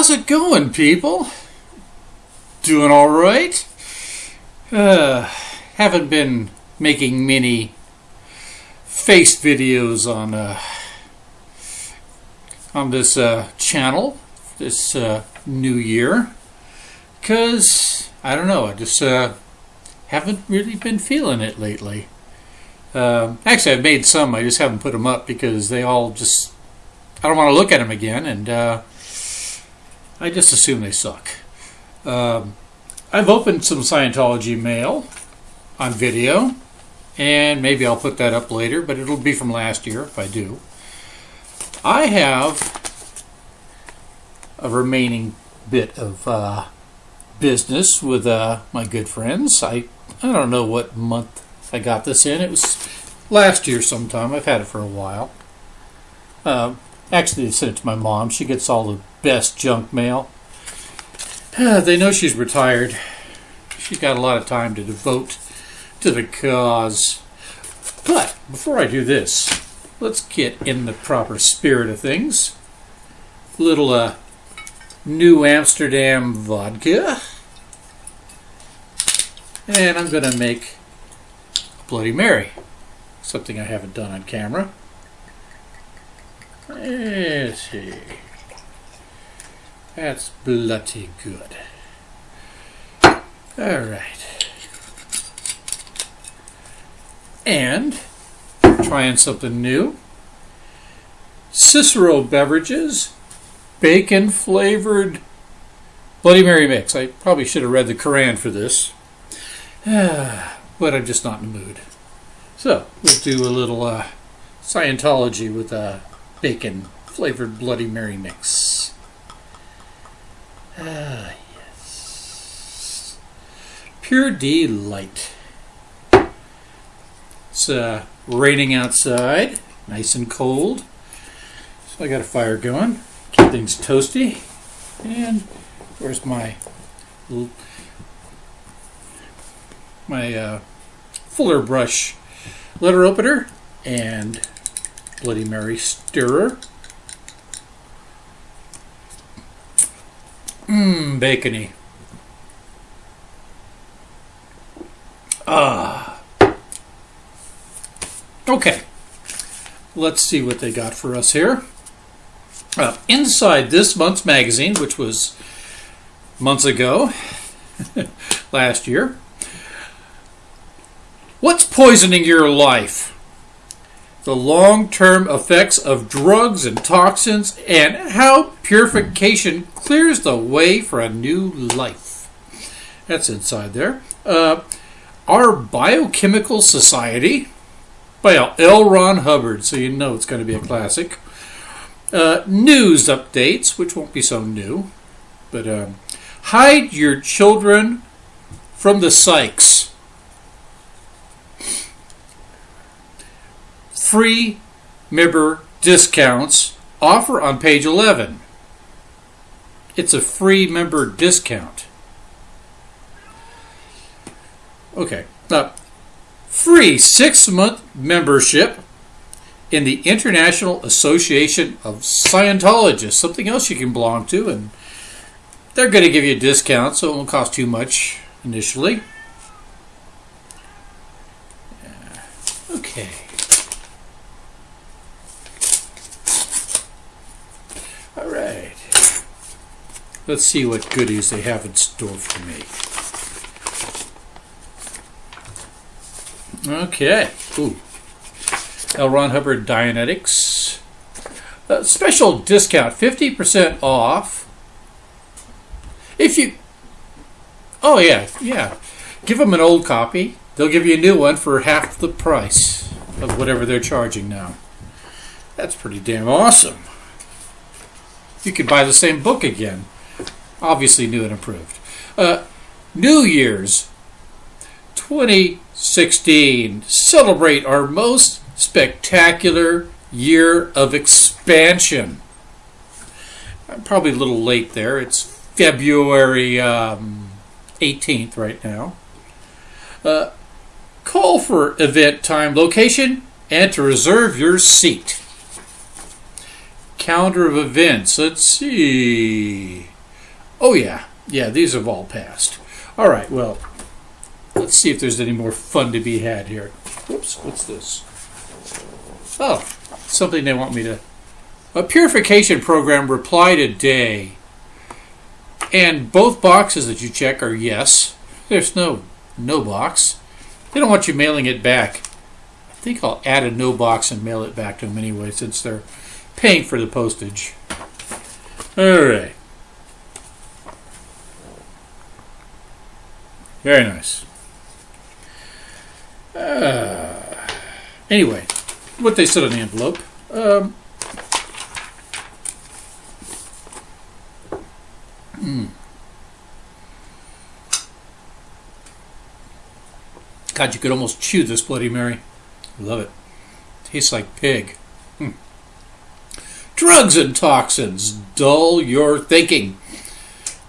How's it going, people? Doing all right? Uh, haven't been making many face videos on uh, on this uh, channel this uh, new year because I don't know. I just uh, haven't really been feeling it lately. Uh, actually, I've made some. I just haven't put them up because they all just I don't want to look at them again, and uh, I just assume they suck. Um, I've opened some Scientology mail on video, and maybe I'll put that up later, but it'll be from last year if I do. I have a remaining bit of uh, business with uh, my good friends. I I don't know what month I got this in. It was last year sometime. I've had it for a while. Uh, actually, I sent it to my mom. She gets all the best junk mail. they know she's retired. She's got a lot of time to devote to the cause. But before I do this, let's get in the proper spirit of things. Little uh, New Amsterdam vodka. And I'm going to make a Bloody Mary. Something I haven't done on camera. Let's see. That's bloody good. Alright. And trying something new. Cicero Beverages bacon flavored Bloody Mary mix. I probably should have read the Koran for this, but I'm just not in the mood. So we'll do a little uh, Scientology with a bacon flavored Bloody Mary mix. Ah, yes. Pure delight. It's uh, raining outside, nice and cold. So I got a fire going keep things toasty. And where's my my uh, Fuller brush letter opener and Bloody Mary stirrer. Mmm, bacony. Ah. Okay. Let's see what they got for us here. Uh, inside this month's magazine, which was months ago, last year, what's poisoning your life? The long term effects of drugs and toxins, and how purification clears the way for a new life. That's inside there. Uh, our Biochemical Society by L. Ron Hubbard, so you know it's going to be a classic. Uh, news updates, which won't be so new, but um, hide your children from the psychs. Free member discounts offer on page 11. It's a free member discount. Okay. now free six month membership in the International Association of Scientologists, something else you can belong to, and they're going to give you a discount, so it won't cost too much initially. Okay. All right. Let's see what goodies they have in store for me. Okay. Ooh. L. Ron Hubbard Dianetics. Uh, special discount, 50% off. If you. Oh, yeah, yeah. Give them an old copy. They'll give you a new one for half the price of whatever they're charging now. That's pretty damn awesome. You could buy the same book again. Obviously, new and improved. Uh, New Year's 2016. Celebrate our most spectacular year of expansion. I'm probably a little late there. It's February um, 18th right now. Uh, call for event time, location, and to reserve your seat. Calendar of events. Let's see. Oh, yeah. Yeah, these have all passed. All right, well, let's see if there's any more fun to be had here. Whoops, what's this? Oh, something they want me to. A purification program reply today. And both boxes that you check are yes. There's no no box. They don't want you mailing it back. I think I'll add a no box and mail it back to them anyway since they're paying for the postage. All right. Very nice. Uh, anyway, what they said on the envelope. Um, mm. God, you could almost chew this Bloody Mary. Love it. Tastes like pig. Hmm. Drugs and toxins dull your thinking,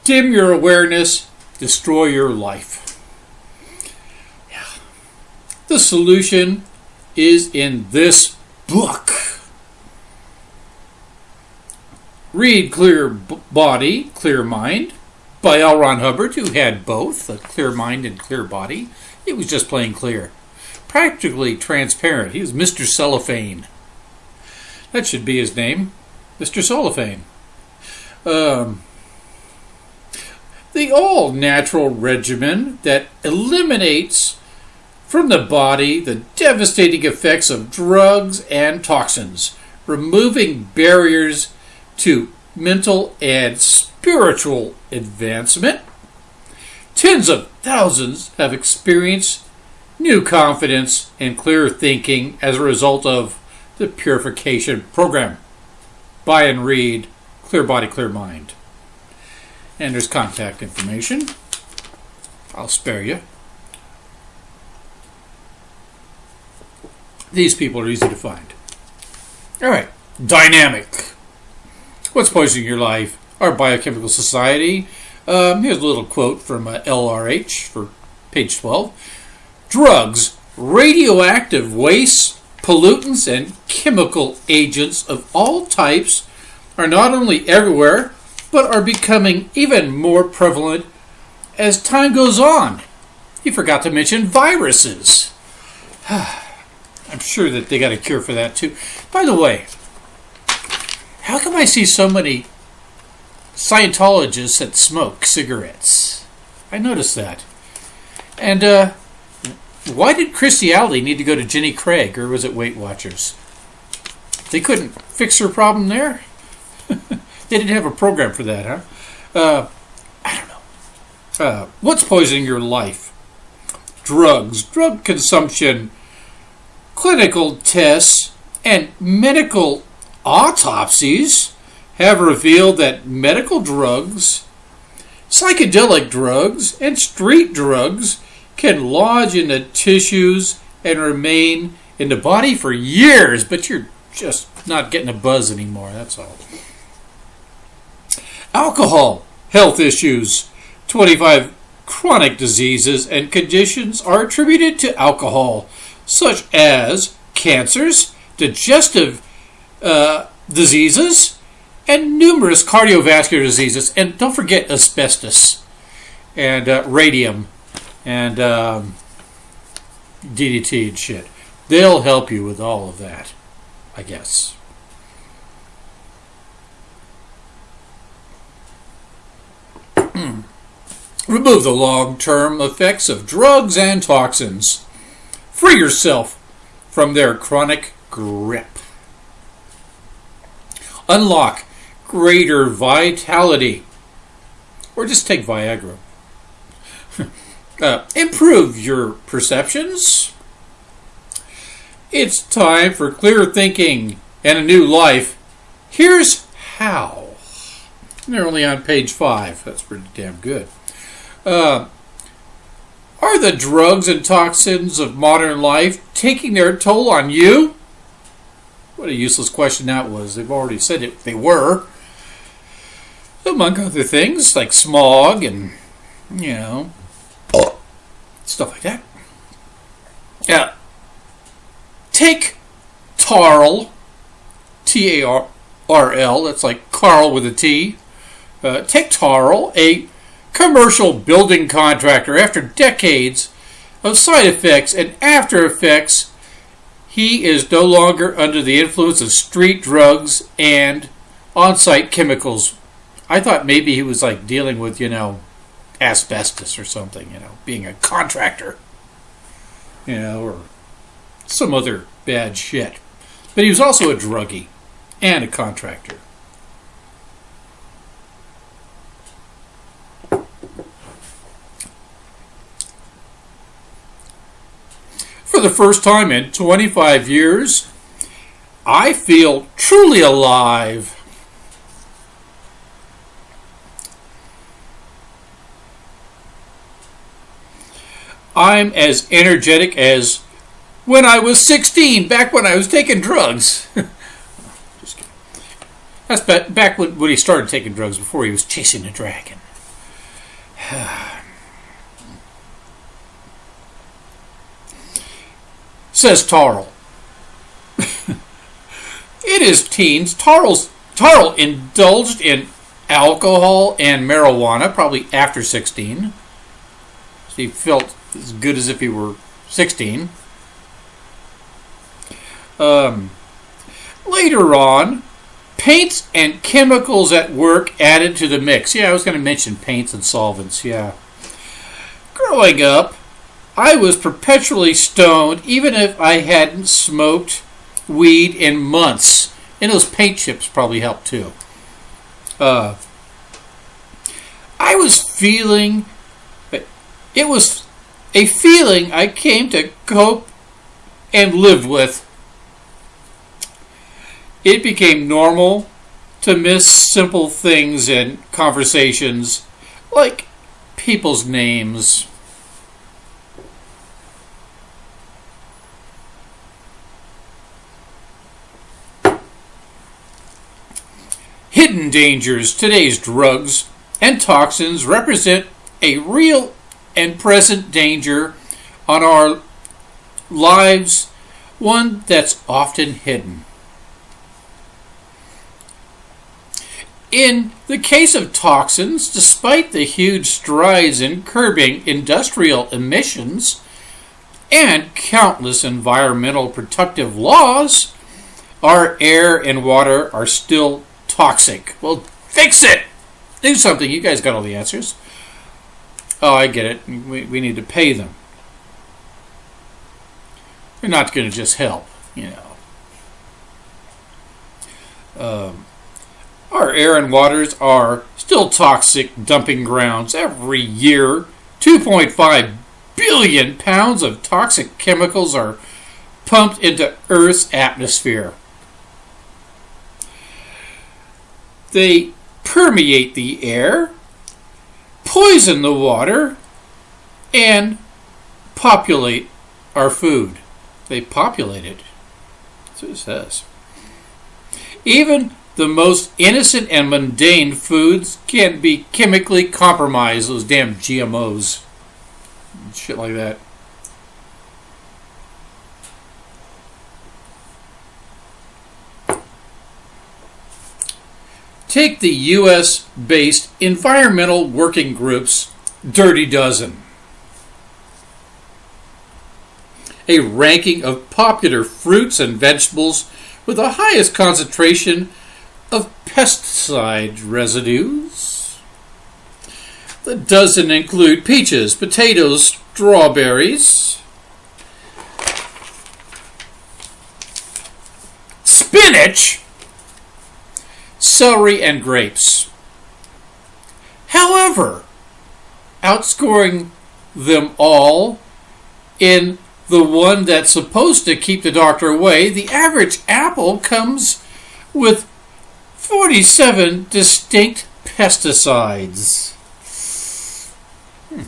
dim your awareness, destroy your life. Yeah. The solution is in this book. Read Clear Body, Clear Mind by L. Ron Hubbard, who had both a clear mind and clear body. It was just plain clear. Practically transparent. He was Mr. Cellophane. That should be his name. Mr. Cellophane. Um, the all natural regimen that eliminates from the body the devastating effects of drugs and toxins, removing barriers to mental and spiritual advancement. Tens of thousands have experienced new confidence and clear thinking as a result of the purification program. Buy and read Clear Body, Clear Mind. And there's contact information. I'll spare you. These people are easy to find. All right, dynamic. What's poisoning your life? Our biochemical society. Um, here's a little quote from uh, LRH for page 12. Drugs, radioactive waste, pollutants, and chemical agents of all types are not only everywhere, but are becoming even more prevalent as time goes on. You forgot to mention viruses. I'm sure that they got a cure for that too. By the way, how come I see so many Scientologists that smoke cigarettes? I noticed that. And uh, why did Kirstie Alley need to go to Jenny Craig, or was it Weight Watchers? They couldn't fix her problem there? They didn't have a program for that, huh? Uh, I don't know. Uh, what's poisoning your life? Drugs, drug consumption, clinical tests, and medical autopsies have revealed that medical drugs, psychedelic drugs, and street drugs can lodge in the tissues and remain in the body for years, but you're just not getting a buzz anymore, that's all. Alcohol, health issues, 25 chronic diseases and conditions are attributed to alcohol, such as cancers, digestive uh, diseases, and numerous cardiovascular diseases. And don't forget asbestos and uh, radium and um, DDT and shit. They'll help you with all of that, I guess. Remove the long term effects of drugs and toxins. Free yourself from their chronic grip. Unlock greater vitality. Or just take Viagra. uh, improve your perceptions. It's time for clear thinking and a new life. Here's how. They're only on page five. That's pretty damn good. Uh, are the drugs and toxins of modern life taking their toll on you? What a useless question that was. They've already said it. They were. Among other things, like smog and, you know, stuff like that. Yeah. Take Tarl, T A R L, that's like Carl with a T, Uh, take Tarl, a commercial building contractor, after decades of side effects and after effects, he is no longer under the influence of street drugs and on site chemicals. I thought maybe he was like dealing with, you know, asbestos or something, you know, being a contractor, you know, or some other bad shit. But he was also a druggie and a contractor. The first time in 25 years, I feel truly alive. I'm as energetic as when I was 16, back when I was taking drugs. Just kidding. That's back when, when he started taking drugs, before he was chasing a dragon. Says Tarl. it is teens, Tarl's, Tarl indulged in alcohol and marijuana, probably after 16. He felt as good as if he were 16. Um, later on, paints and chemicals at work added to the mix. Yeah, I was going to mention paints and solvents. Yeah. Growing up, I was perpetually stoned, even if I hadn't smoked weed in months. And those paint chips probably helped too. Uh, I was feeling, it was a feeling I came to cope and live with. It became normal to miss simple things in conversations, like people's names. Hidden dangers. Today's drugs and toxins represent a real and present danger on our lives, one that's often hidden. In the case of toxins, despite the huge strides in curbing industrial emissions and countless environmental protective laws, our air and water are still toxic. Well, fix it! Do something. You guys got all the answers. Oh, I get it. We, we need to pay them. They're not going to just help, you know. Um, our air and waters are still toxic dumping grounds every year. 2.5 billion pounds of toxic chemicals are pumped into Earth's atmosphere. They permeate the air, poison the water, and populate our food. They populate it. That's what it says. Even the most innocent and mundane foods can be chemically compromised, those damn GMOs. Shit like that. Take the US based environmental working groups Dirty Dozen. A ranking of popular fruits and vegetables with the highest concentration of pesticide residues. The dozen include peaches, potatoes, strawberries, spinach, celery, and grapes. However, outscoring them all in the one that's supposed to keep the doctor away, the average apple comes with 47 distinct pesticides. Hmm.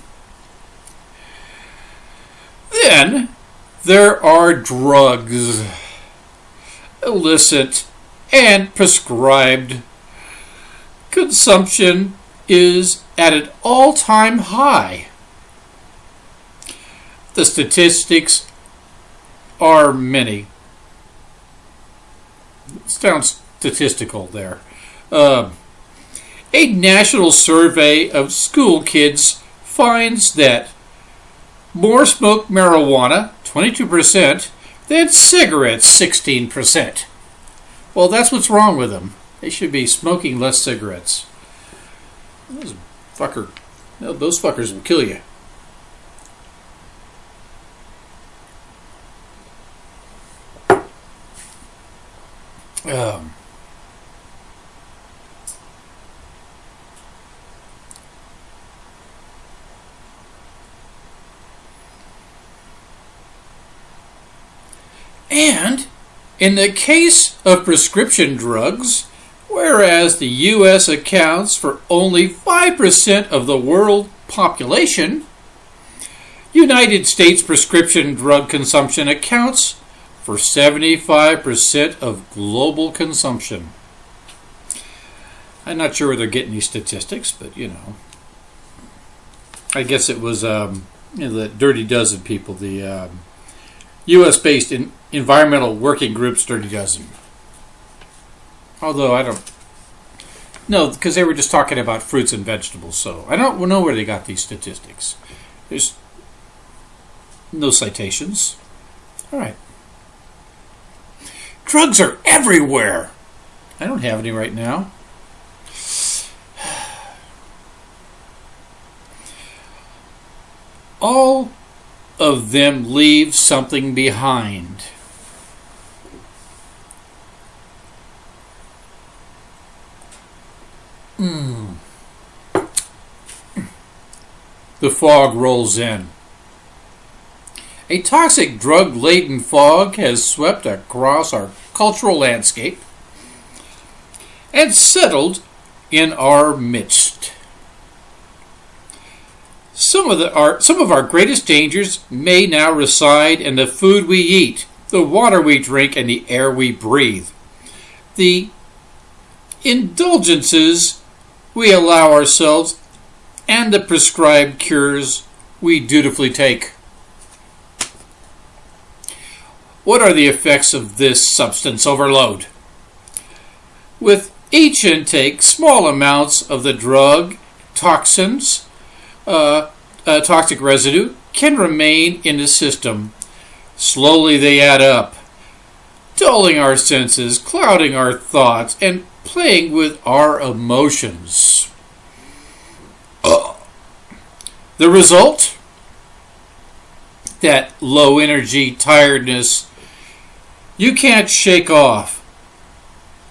Then there are drugs, illicit and prescribed. Consumption is at an all time high. The statistics are many. It sounds statistical there. Uh, A national survey of school kids finds that more smoke marijuana, 22%, than cigarettes, 16%. Well, that's what's wrong with them. They should be smoking less cigarettes. Those fucker, those fuckers will kill you. Um, and in the case of prescription drugs, whereas the U.S. accounts for only 5% of the world population, United States prescription drug consumption accounts for 75% of global consumption. I'm not sure where they're getting these statistics, but you know. I guess it was um, you know, the Dirty Dozen people, the um, U.S. based in environmental working groups, Dirty Dozen. Although I don't. No, because they were just talking about fruits and vegetables, so I don't know where they got these statistics. There's no citations. All right. Drugs are everywhere. I don't have any right now. All of them leave something behind. Mm. The fog rolls in. A toxic drug laden fog has swept across our cultural landscape and settled in our midst. Some of, the, our, some of our greatest dangers may now reside in the food we eat, the water we drink, and the air we breathe. The indulgences we allow ourselves and the prescribed cures we dutifully take. What are the effects of this substance overload? With each intake, small amounts of the drug, toxins, uh, uh, toxic residue can remain in the system. Slowly they add up, dulling our senses, clouding our thoughts, and playing with our emotions. Uh. The result? That low energy, tiredness, you can't shake off.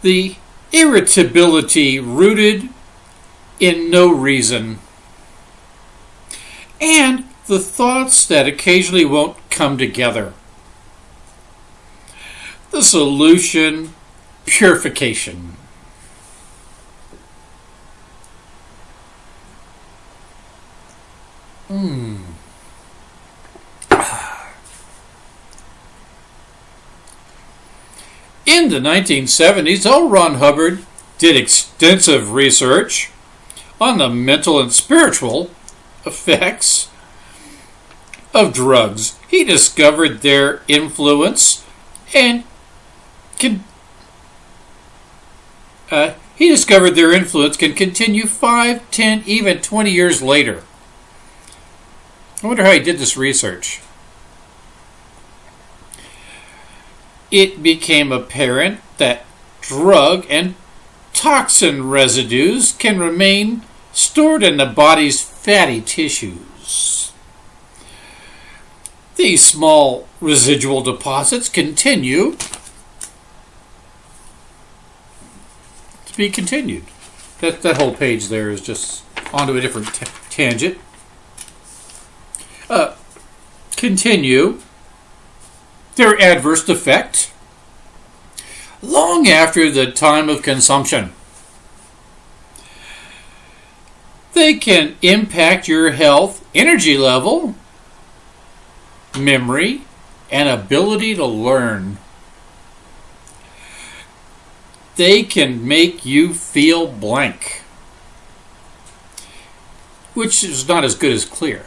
The irritability rooted in no reason. And the thoughts that occasionally won't come together. The solution purification. Hmm. In the 1970s, L. Ron Hubbard did extensive research on the mental and spiritual effects of drugs. He discovered their influence and can, uh, he discovered their influence can continue 5, 10, even 20 years later. I wonder how he did this research. it became apparent that drug and toxin residues can remain stored in the body's fatty tissues. These small residual deposits continue to be continued. That, that whole page there is just onto a different tangent. Continue their adverse effect long after the time of consumption. They can impact your health, energy level, memory, and ability to learn. They can make you feel blank, which is not as good as clear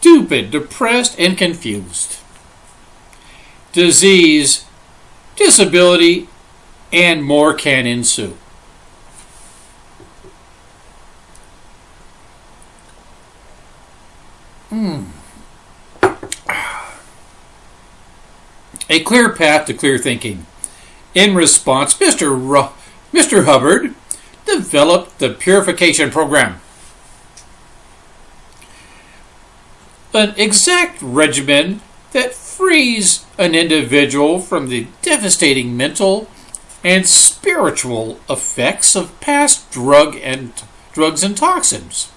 stupid, depressed, and confused. Disease, disability, and more can ensue. Hmm. A clear path to clear thinking. In response, Mr. Ru Mr. Hubbard developed the purification program. An exact regimen that frees an individual from the devastating mental and spiritual effects of past drug and drugs and toxins.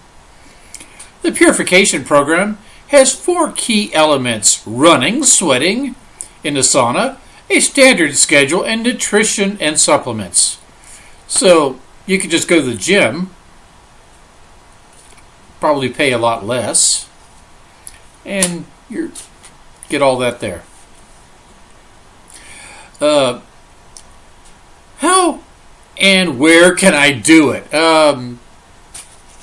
The purification program has four key elements running, sweating in the sauna, a standard schedule, and nutrition and supplements. So you could just go to the gym, probably pay a lot less, and you get all that there. Uh, how and where can I do it? Um,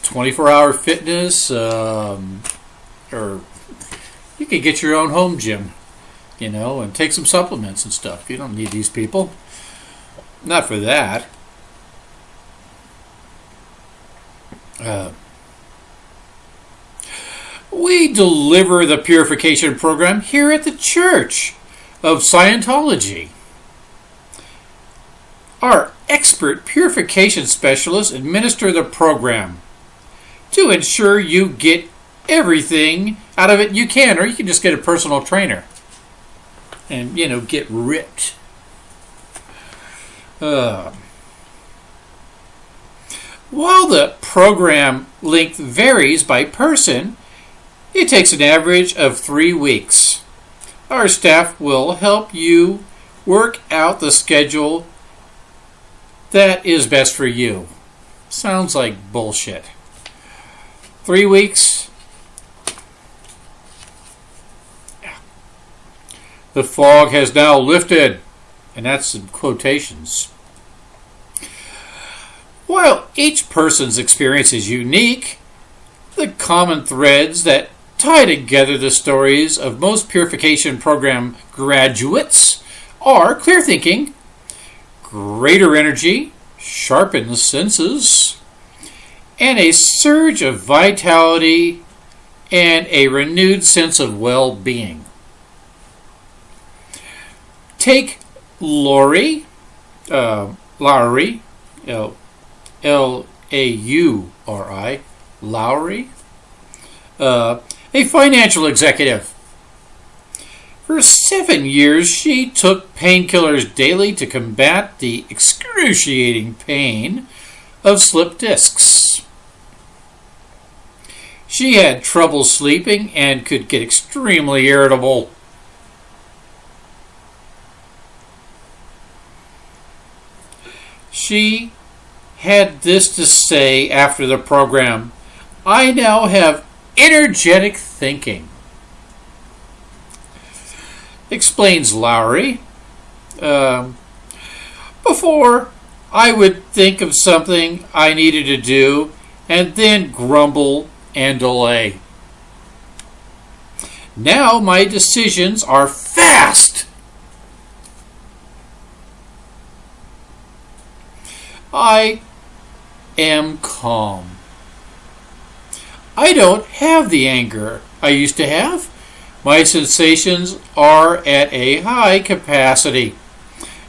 24 hour fitness, um, or you could get your own home gym, you know, and take some supplements and stuff. You don't need these people. Not for that. Uh, we deliver the purification program here at the Church of Scientology. Our expert purification specialists administer the program to ensure you get everything out of it you can, or you can just get a personal trainer and, you know, get ripped. Uh, while the program length varies by person, it takes an average of three weeks. Our staff will help you work out the schedule that is best for you. Sounds like bullshit. Three weeks. The fog has now lifted, and that's in quotations. While each person's experience is unique, the common threads that tie together the stories of most purification program graduates are clear thinking, greater energy, sharpened senses, and a surge of vitality and a renewed sense of well being. Take Lori, uh, Lauri, L A U R I, Lauri, uh, a financial executive. For seven years, she took painkillers daily to combat the excruciating pain of slip discs. She had trouble sleeping and could get extremely irritable. She had this to say after the program I now have energetic thinking. Explains Lauri. Um, before, I would think of something I needed to do and then grumble and delay. Now my decisions are fast. I am calm. I don't have the anger I used to have. My sensations are at a high capacity.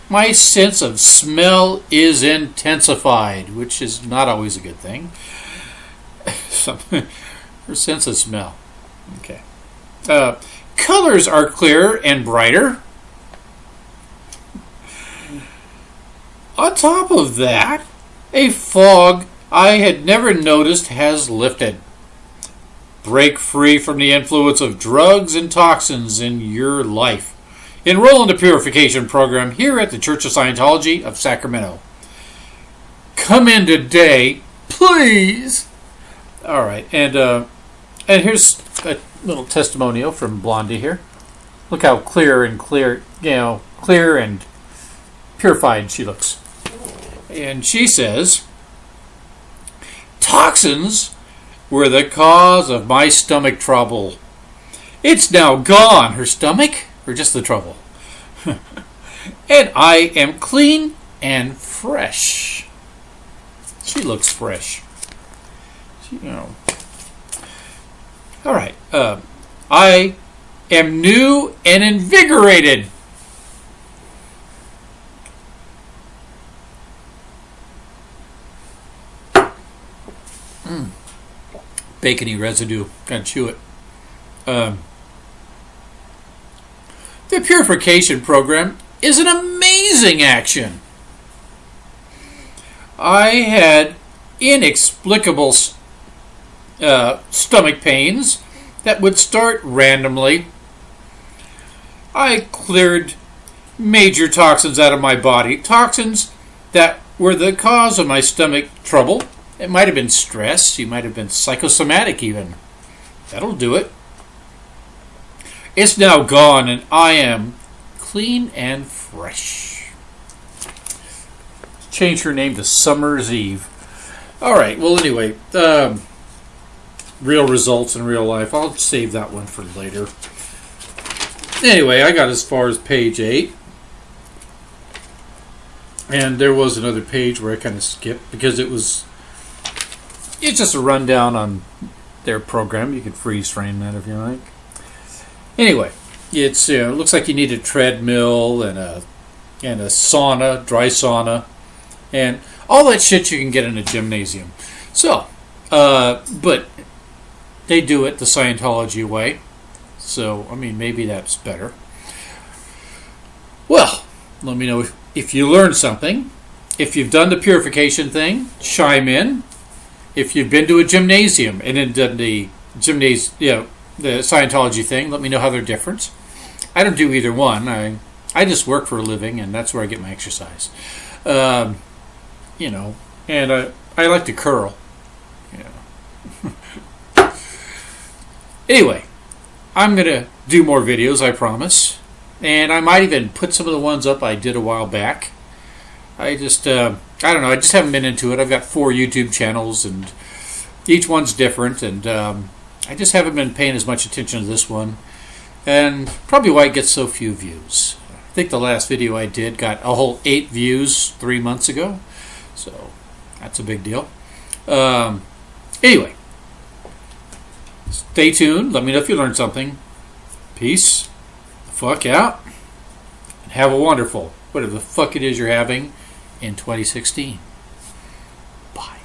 My sense of smell is intensified, which is not always a good thing. Her sense of smell. Okay. Uh, colors are clearer and brighter. On top of that, a fog I had never noticed has lifted. Break free from the influence of drugs and toxins in your life. Enroll in the purification program here at the Church of Scientology of Sacramento. Come in today, please. All right, and uh, and here's a little testimonial from Blondie here. Look how clear and clear, you know, clear and purified she looks. And she says, toxins were the cause of my stomach trouble. It's now gone, her stomach, or just the trouble. and I am clean and fresh. She looks fresh. She, you know. All right. Uh, I am new and invigorated. Mm. Bacony residue. Gotta chew it. Um, the purification program is an amazing action. I had inexplicable uh, stomach pains that would start randomly. I cleared major toxins out of my body, toxins that were the cause of my stomach trouble. It might have been stress, you might have been psychosomatic even. That'll do it. It's now gone, and I am clean and fresh. Change her name to Summer's Eve. All right. Well, anyway, um, real results in real life. I'll save that one for later. Anyway, I got as far as page eight. And there was another page where I kind of skipped because it was it's just a rundown on their program. You can freeze frame that if you like. Anyway, it's uh, it looks like you need a treadmill and a and a sauna, dry sauna, and all that shit you can get in a gymnasium. So, uh, but they do it the Scientology way. So, I mean, maybe that's better. Well, let me know if, if you learned something. If you've done the purification thing, chime in. If you've been to a gymnasium and then done the gymnasium, you know, the Scientology thing, let me know how they're different. I don't do either one. I I just work for a living, and that's where I get my exercise. Um, you know, and I I like to curl. Yeah. anyway, I'm gonna do more videos. I promise, and I might even put some of the ones up I did a while back. I just uh, I don't know. I just haven't been into it. I've got four YouTube channels, and each one's different, and um, I just haven't been paying as much attention to this one, and probably why it gets so few views. I think the last video I did got a whole eight views three months ago, so that's a big deal. Um, anyway, stay tuned. Let me know if you learned something. Peace. Fuck out. And have a wonderful, whatever the fuck it is you're having in 2016.